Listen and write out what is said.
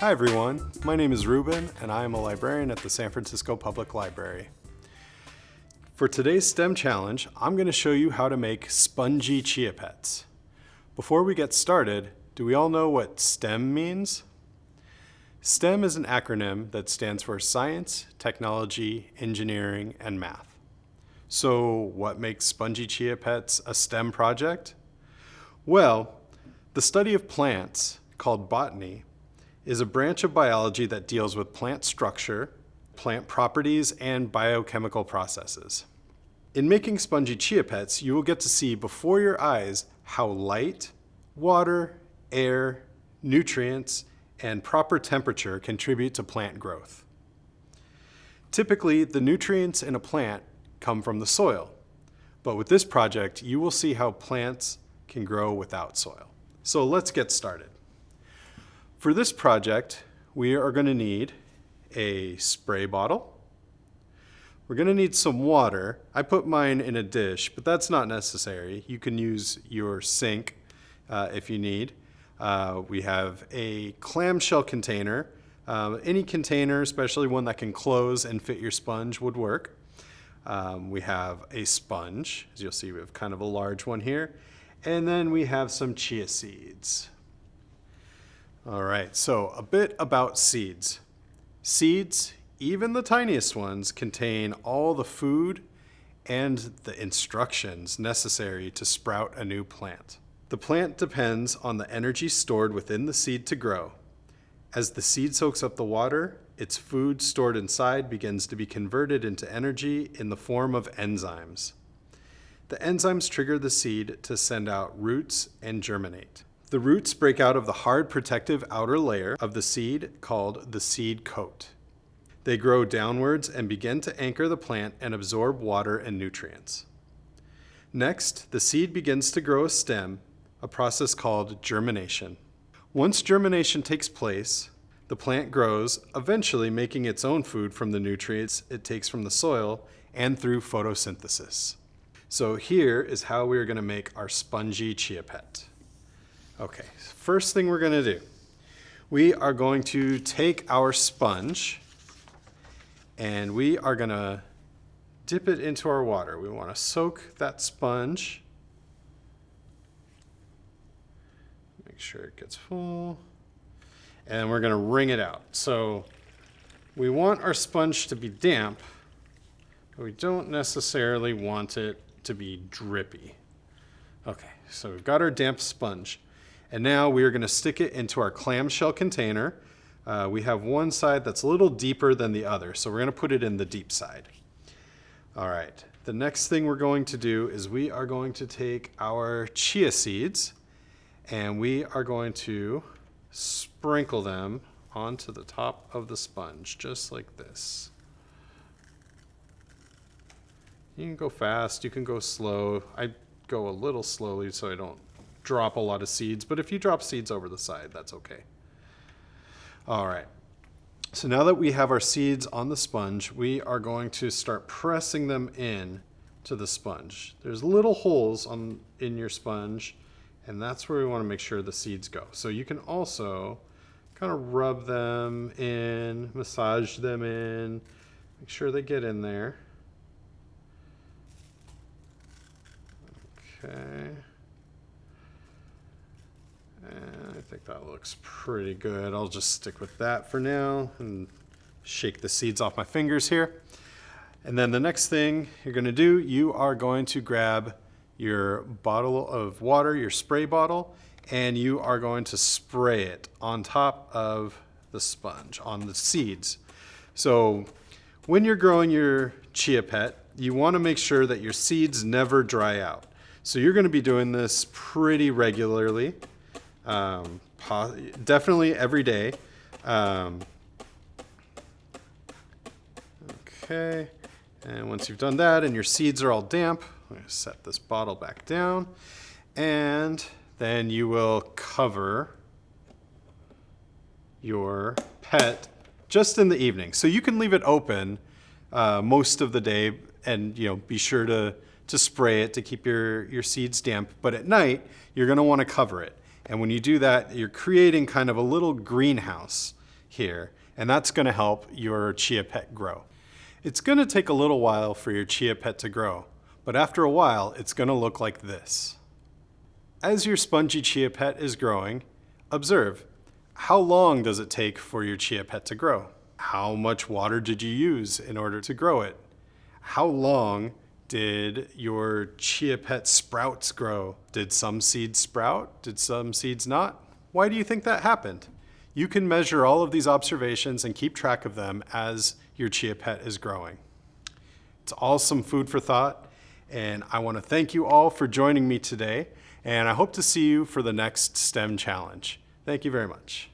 Hi everyone, my name is Ruben and I am a librarian at the San Francisco Public Library. For today's STEM challenge, I'm going to show you how to make spongy chia pets. Before we get started, do we all know what STEM means? STEM is an acronym that stands for Science, Technology, Engineering, and Math. So what makes Spongy Chia Pets a STEM project? Well, the study of plants, called botany, is a branch of biology that deals with plant structure, plant properties, and biochemical processes. In making spongy chia pets, you will get to see before your eyes how light, water, air, nutrients, and proper temperature contribute to plant growth. Typically, the nutrients in a plant come from the soil, but with this project, you will see how plants can grow without soil. So let's get started. For this project, we are going to need a spray bottle. We're going to need some water. I put mine in a dish, but that's not necessary. You can use your sink uh, if you need. Uh, we have a clamshell container. Uh, any container, especially one that can close and fit your sponge would work. Um, we have a sponge, as you'll see we have kind of a large one here. And then we have some chia seeds. All right, so a bit about seeds. Seeds, even the tiniest ones, contain all the food and the instructions necessary to sprout a new plant. The plant depends on the energy stored within the seed to grow. As the seed soaks up the water, its food stored inside begins to be converted into energy in the form of enzymes. The enzymes trigger the seed to send out roots and germinate. The roots break out of the hard protective outer layer of the seed called the seed coat. They grow downwards and begin to anchor the plant and absorb water and nutrients. Next, the seed begins to grow a stem a process called germination. Once germination takes place, the plant grows, eventually making its own food from the nutrients it takes from the soil and through photosynthesis. So here is how we are going to make our spongy chia pet. Okay, first thing we're going to do, we are going to take our sponge and we are going to dip it into our water. We want to soak that sponge Make sure it gets full. And we're gonna wring it out. So we want our sponge to be damp, but we don't necessarily want it to be drippy. Okay, so we've got our damp sponge. And now we are gonna stick it into our clamshell container. Uh, we have one side that's a little deeper than the other, so we're gonna put it in the deep side. All right, the next thing we're going to do is we are going to take our chia seeds and we are going to sprinkle them onto the top of the sponge, just like this. You can go fast, you can go slow. I go a little slowly so I don't drop a lot of seeds, but if you drop seeds over the side, that's okay. All right. So now that we have our seeds on the sponge, we are going to start pressing them in to the sponge. There's little holes on in your sponge and that's where we want to make sure the seeds go. So you can also kind of rub them in, massage them in, make sure they get in there. Okay. And I think that looks pretty good. I'll just stick with that for now and shake the seeds off my fingers here. And then the next thing you're gonna do, you are going to grab your bottle of water, your spray bottle, and you are going to spray it on top of the sponge, on the seeds. So when you're growing your chia pet, you want to make sure that your seeds never dry out. So you're going to be doing this pretty regularly, um, definitely every day. Um, okay, and once you've done that and your seeds are all damp, I'm to set this bottle back down and then you will cover your pet just in the evening. So you can leave it open uh, most of the day and you know be sure to, to spray it to keep your, your seeds damp. But at night, you're gonna wanna cover it. And when you do that, you're creating kind of a little greenhouse here, and that's gonna help your chia pet grow. It's gonna take a little while for your chia pet to grow, but after a while, it's gonna look like this. As your spongy chia pet is growing, observe, how long does it take for your chia pet to grow? How much water did you use in order to grow it? How long did your chia pet sprouts grow? Did some seeds sprout? Did some seeds not? Why do you think that happened? You can measure all of these observations and keep track of them as your chia pet is growing. It's all some food for thought, and I want to thank you all for joining me today, and I hope to see you for the next STEM challenge. Thank you very much.